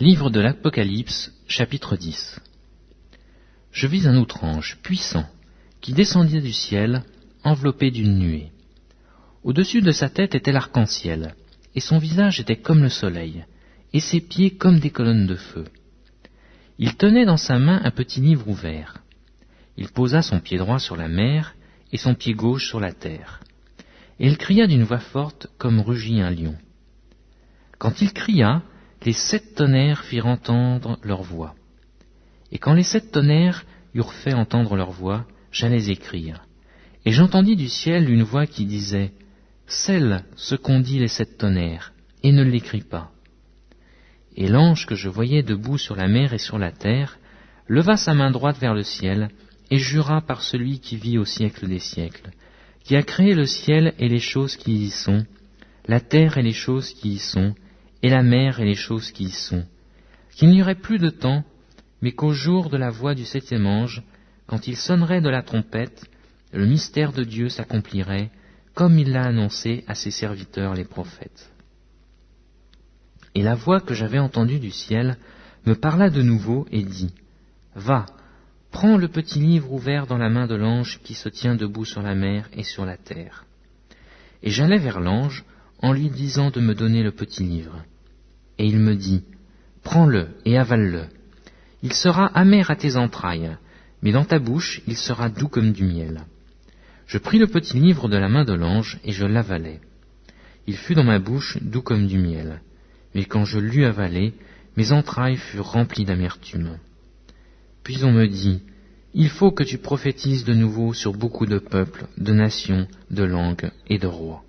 Livre de l'Apocalypse, chapitre 10 Je vis un autre ange, puissant, qui descendit du ciel, enveloppé d'une nuée. Au-dessus de sa tête était l'arc-en-ciel, et son visage était comme le soleil, et ses pieds comme des colonnes de feu. Il tenait dans sa main un petit livre ouvert. Il posa son pied droit sur la mer, et son pied gauche sur la terre. Et il cria d'une voix forte comme rugit un lion. Quand il cria, les sept tonnerres firent entendre leur voix. Et quand les sept tonnerres eurent fait entendre leur voix, j'allais écrire. Et j'entendis du ciel une voix qui disait, Scelle ce qu'ont dit les sept tonnerres, et ne l'écris pas. Et l'ange que je voyais debout sur la mer et sur la terre, leva sa main droite vers le ciel, et jura par celui qui vit au siècle des siècles, qui a créé le ciel et les choses qui y sont, la terre et les choses qui y sont, et la mer et les choses qui y sont, qu'il n'y aurait plus de temps, mais qu'au jour de la voix du septième ange, quand il sonnerait de la trompette, le mystère de Dieu s'accomplirait, comme il l'a annoncé à ses serviteurs les prophètes. Et la voix que j'avais entendue du ciel me parla de nouveau et dit, Va, prends le petit livre ouvert dans la main de l'ange qui se tient debout sur la mer et sur la terre. Et j'allai vers l'ange en lui disant de me donner le petit livre. Et il me dit, Prends-le et avale-le. Il sera amer à tes entrailles, mais dans ta bouche il sera doux comme du miel. Je pris le petit livre de la main de l'ange et je l'avalai. Il fut dans ma bouche doux comme du miel, mais quand je l'eus avalé, mes entrailles furent remplies d'amertume. Puis on me dit, Il faut que tu prophétises de nouveau sur beaucoup de peuples, de nations, de langues et de rois.